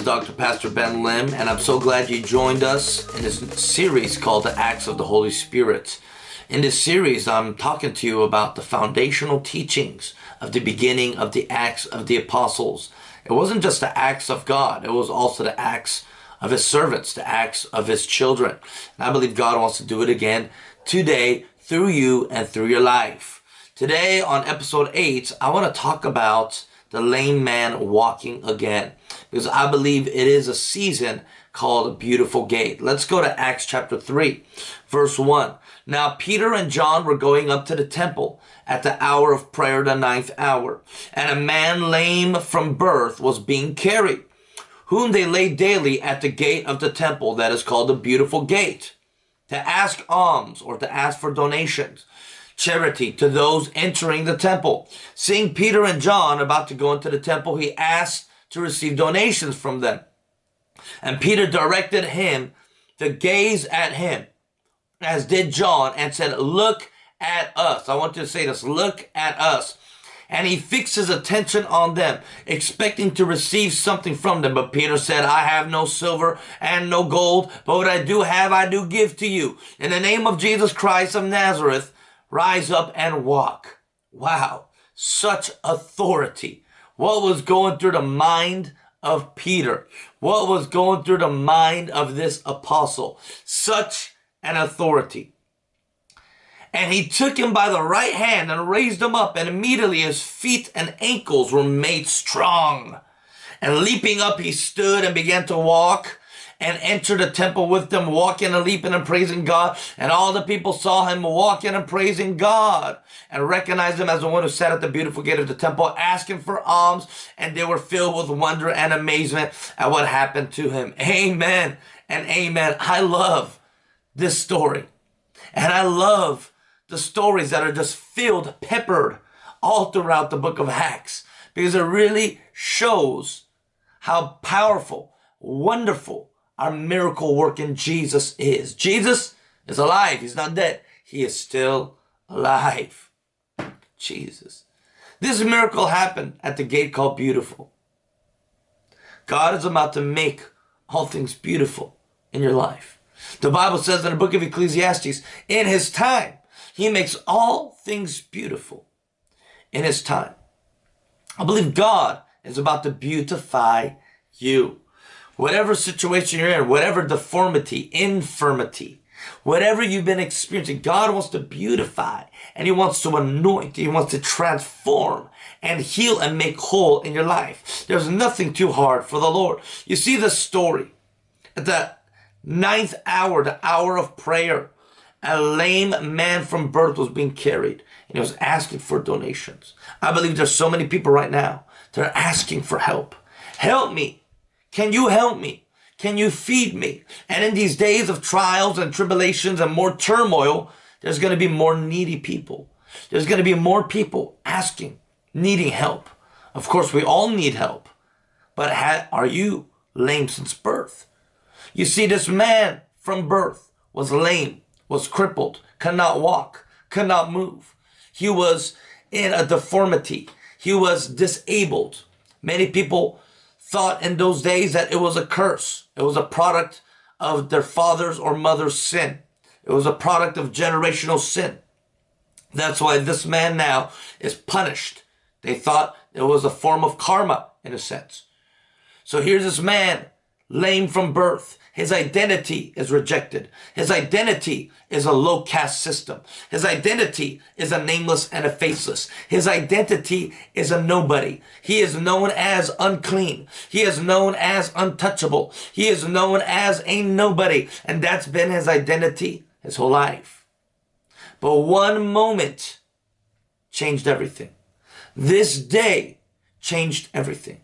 is Dr. Pastor Ben Lim, and I'm so glad you joined us in this series called The Acts of the Holy Spirit. In this series, I'm talking to you about the foundational teachings of the beginning of the Acts of the Apostles. It wasn't just the acts of God, it was also the acts of His servants, the acts of His children. And I believe God wants to do it again today through you and through your life. Today on episode 8, I want to talk about the lame man walking again. Because I believe it is a season called a Beautiful Gate. Let's go to Acts chapter 3, verse 1. Now Peter and John were going up to the temple at the hour of prayer, the ninth hour. And a man lame from birth was being carried, whom they laid daily at the gate of the temple that is called the Beautiful Gate, to ask alms or to ask for donations charity to those entering the temple. Seeing Peter and John about to go into the temple, he asked to receive donations from them. And Peter directed him to gaze at him, as did John, and said, Look at us. I want you to say this look at us. And he fixed his attention on them, expecting to receive something from them. But Peter said, I have no silver and no gold, but what I do have, I do give to you. In the name of Jesus Christ of Nazareth, rise up and walk. Wow, such authority. What was going through the mind of Peter? What was going through the mind of this apostle? Such an authority. And he took him by the right hand and raised him up, and immediately his feet and ankles were made strong. And leaping up, he stood and began to walk and entered the temple with them, walking and leaping and praising God. And all the people saw him walking and praising God and recognized him as the one who sat at the beautiful gate of the temple, asking for alms. And they were filled with wonder and amazement at what happened to him. Amen and amen. I love this story. And I love the stories that are just filled, peppered all throughout the book of Acts because it really shows how powerful, wonderful, our miracle working Jesus is. Jesus is alive. He's not dead. He is still alive. Jesus. This miracle happened at the gate called Beautiful. God is about to make all things beautiful in your life. The Bible says in the book of Ecclesiastes, in his time, he makes all things beautiful in his time. I believe God is about to beautify you whatever situation you're in, whatever deformity, infirmity, whatever you've been experiencing, God wants to beautify and He wants to anoint, He wants to transform and heal and make whole in your life. There's nothing too hard for the Lord. You see the story at the ninth hour, the hour of prayer. A lame man from birth was being carried and he was asking for donations. I believe there's so many people right now that are asking for help. Help me. Can you help me? Can you feed me? And in these days of trials and tribulations and more turmoil, there's going to be more needy people. There's going to be more people asking, needing help. Of course, we all need help. But are you lame since birth? You see, this man from birth was lame, was crippled, cannot walk, cannot move. He was in a deformity. He was disabled. Many people thought in those days that it was a curse. It was a product of their father's or mother's sin. It was a product of generational sin. That's why this man now is punished. They thought it was a form of karma in a sense. So here's this man, lame from birth. His identity is rejected. His identity is a low caste system. His identity is a nameless and a faceless. His identity is a nobody. He is known as unclean. He is known as untouchable. He is known as a nobody. And that's been his identity his whole life. But one moment changed everything. This day changed everything.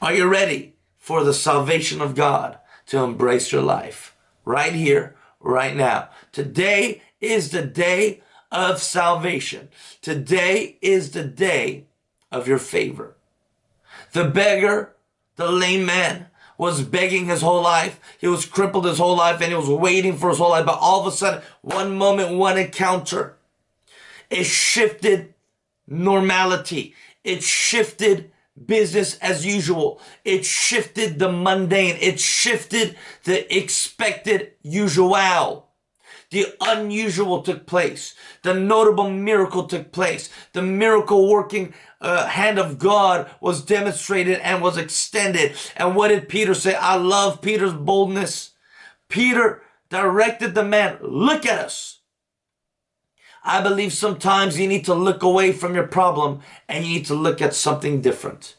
Are you ready for the salvation of God? to embrace your life right here, right now. Today is the day of salvation. Today is the day of your favor. The beggar, the lame man, was begging his whole life. He was crippled his whole life and he was waiting for his whole life. But all of a sudden, one moment, one encounter, it shifted normality. It shifted business as usual. It shifted the mundane. It shifted the expected usual. The unusual took place. The notable miracle took place. The miracle working uh, hand of God was demonstrated and was extended. And what did Peter say? I love Peter's boldness. Peter directed the man, look at us. I believe sometimes you need to look away from your problem and you need to look at something different.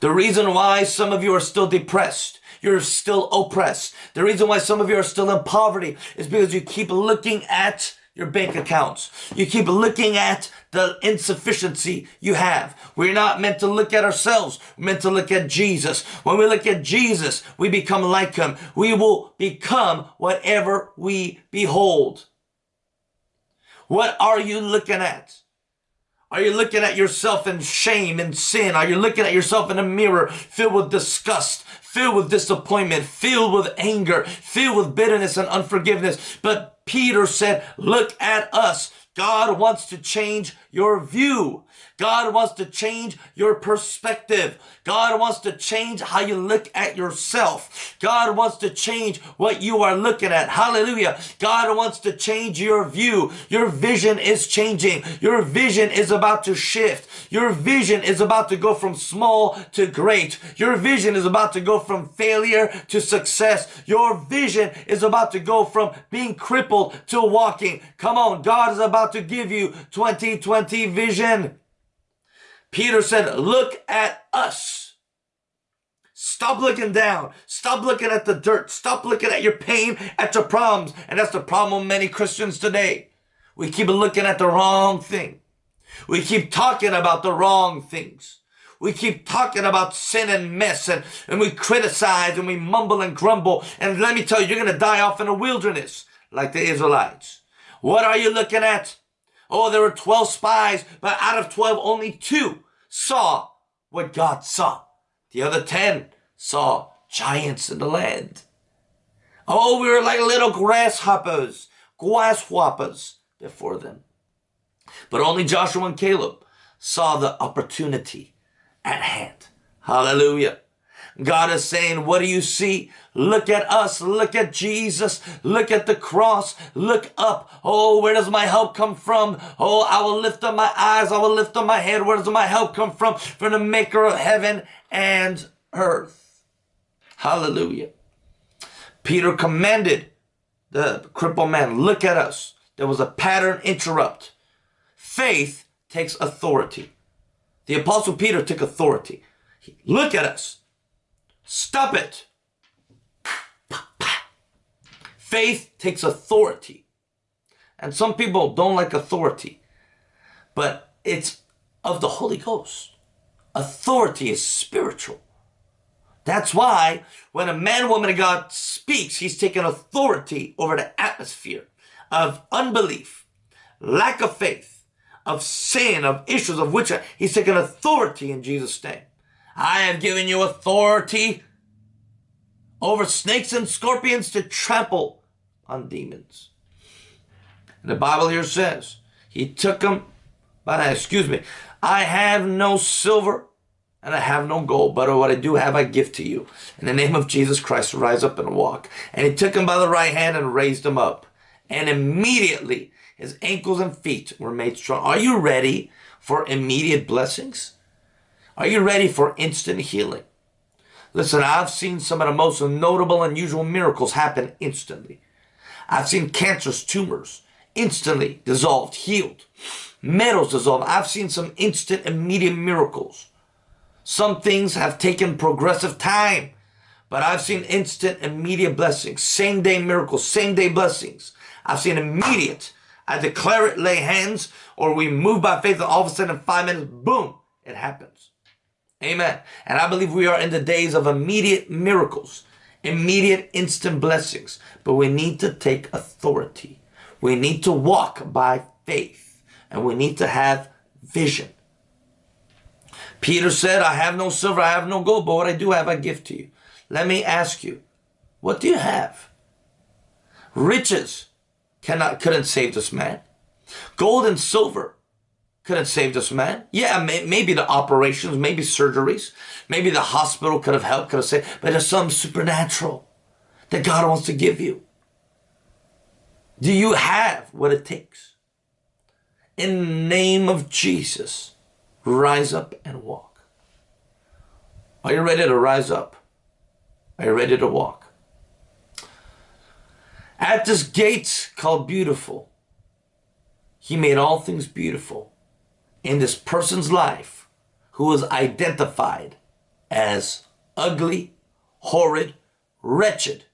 The reason why some of you are still depressed, you're still oppressed. The reason why some of you are still in poverty is because you keep looking at your bank accounts. You keep looking at the insufficiency you have. We're not meant to look at ourselves. We're meant to look at Jesus. When we look at Jesus, we become like him. We will become whatever we behold. What are you looking at? Are you looking at yourself in shame and sin? Are you looking at yourself in a mirror filled with disgust, filled with disappointment, filled with anger, filled with bitterness and unforgiveness? But Peter said, look at us. God wants to change your view. God wants to change your perspective. God wants to change how you look at yourself. God wants to change what you are looking at. Hallelujah. God wants to change your view. Your vision is changing. Your vision is about to shift. Your vision is about to go from small to great. Your vision is about to go from failure to success. Your vision is about to go from being crippled to walking. Come on. God is about to give you 2020 vision. Peter said, look at us. Stop looking down. Stop looking at the dirt. Stop looking at your pain, at your problems. And that's the problem with many Christians today. We keep looking at the wrong thing. We keep talking about the wrong things. We keep talking about sin and mess and, and we criticize and we mumble and grumble. And let me tell you, you're going to die off in a wilderness like the Israelites. What are you looking at? Oh, there were 12 spies, but out of 12, only two saw what God saw. The other 10 saw giants in the land. Oh, we were like little grasshoppers, grasshoppers before them. But only Joshua and Caleb saw the opportunity at hand. Hallelujah. God is saying, what do you see? Look at us. Look at Jesus. Look at the cross. Look up. Oh, where does my help come from? Oh, I will lift up my eyes. I will lift up my head. Where does my help come from? From the maker of heaven and earth. Hallelujah. Peter commanded the crippled man, look at us. There was a pattern interrupt. Faith takes authority. The apostle Peter took authority. Look at us. Stop it. Faith takes authority. And some people don't like authority, but it's of the Holy Ghost. Authority is spiritual. That's why when a man, woman of God speaks, he's taking authority over the atmosphere of unbelief, lack of faith, of sin, of issues of which he's taking authority in Jesus' name. I have given you authority over snakes and scorpions to trample on demons. And the Bible here says, he took them, but excuse me, I have no silver and I have no gold, but what I do have I give to you. In the name of Jesus Christ, rise up and walk. And he took him by the right hand and raised him up. And immediately his ankles and feet were made strong. Are you ready for immediate blessings? Are you ready for instant healing? Listen, I've seen some of the most notable, and unusual miracles happen instantly. I've seen cancerous tumors instantly dissolved, healed. Metals dissolved. I've seen some instant, immediate miracles. Some things have taken progressive time, but I've seen instant, immediate blessings, same day miracles, same day blessings. I've seen immediate. I declare it, lay hands, or we move by faith, and all of a sudden, in five minutes, boom, it happens. Amen. And I believe we are in the days of immediate miracles, immediate instant blessings. But we need to take authority. We need to walk by faith. And we need to have vision. Peter said, I have no silver, I have no gold, but what I do have, I give to you. Let me ask you, what do you have? Riches cannot, couldn't save this man. Gold and silver couldn't save this man. Yeah, may, maybe the operations, maybe surgeries, maybe the hospital could have helped, could have saved, but there's something supernatural that God wants to give you. Do you have what it takes? In the name of Jesus, rise up and walk. Are you ready to rise up? Are you ready to walk? At this gate called beautiful, he made all things beautiful in this person's life who was identified as ugly, horrid, wretched,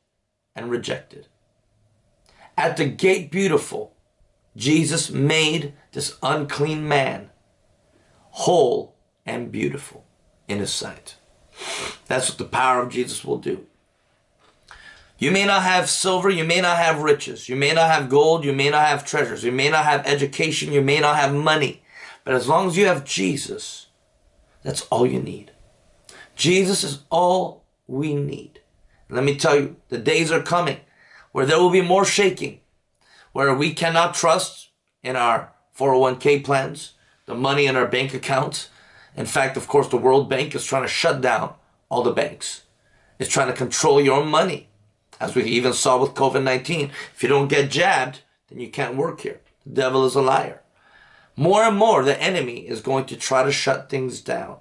and rejected. At the gate beautiful, Jesus made this unclean man whole and beautiful in his sight. That's what the power of Jesus will do. You may not have silver, you may not have riches, you may not have gold, you may not have treasures, you may not have education, you may not have money. But as long as you have Jesus, that's all you need. Jesus is all we need. Let me tell you, the days are coming where there will be more shaking, where we cannot trust in our 401k plans, the money in our bank accounts. In fact, of course, the World Bank is trying to shut down all the banks. It's trying to control your money. As we even saw with COVID-19. If you don't get jabbed, then you can't work here. The devil is a liar. More and more, the enemy is going to try to shut things down.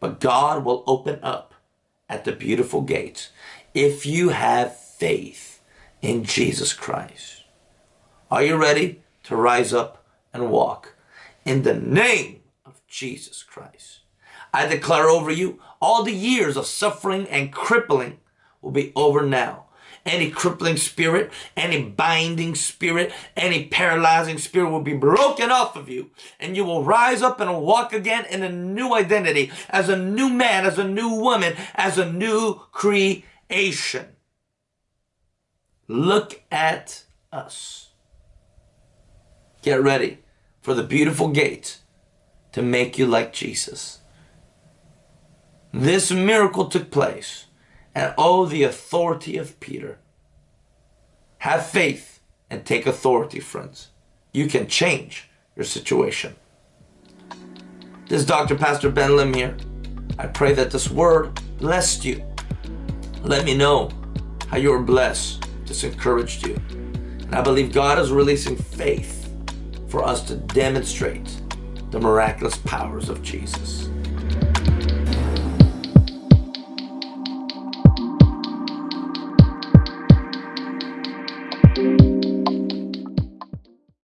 But God will open up at the beautiful gates if you have faith in Jesus Christ. Are you ready to rise up and walk in the name of Jesus Christ? I declare over you all the years of suffering and crippling will be over now any crippling spirit, any binding spirit, any paralyzing spirit will be broken off of you. And you will rise up and walk again in a new identity, as a new man, as a new woman, as a new creation. Look at us. Get ready for the beautiful gate to make you like Jesus. This miracle took place and oh, the authority of Peter. Have faith and take authority, friends. You can change your situation. This is Dr. Pastor Ben Lim here. I pray that this word blessed you. Let me know how you were blessed, this encouraged you. And I believe God is releasing faith for us to demonstrate the miraculous powers of Jesus.